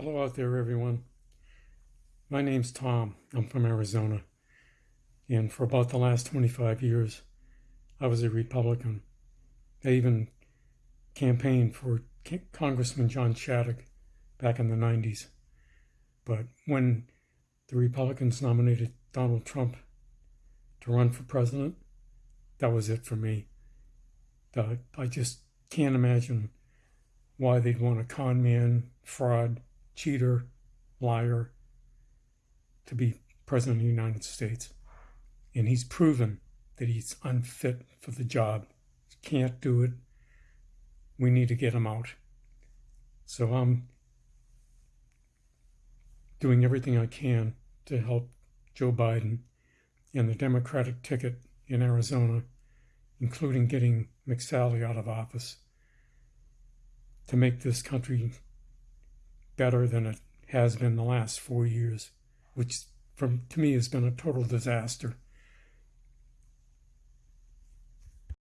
Hello out there, everyone. My name's Tom. I'm from Arizona. And for about the last 25 years, I was a Republican. I even campaigned for Congressman John Shadegg back in the 90s. But when the Republicans nominated Donald Trump to run for president, that was it for me. I just can't imagine why they'd want a con man, fraud, cheater, liar to be president of the United States. And he's proven that he's unfit for the job. Can't do it. We need to get him out. So I'm doing everything I can to help Joe Biden and the Democratic ticket in Arizona, including getting McSally out of office to make this country better than it has been the last four years, which from to me has been a total disaster.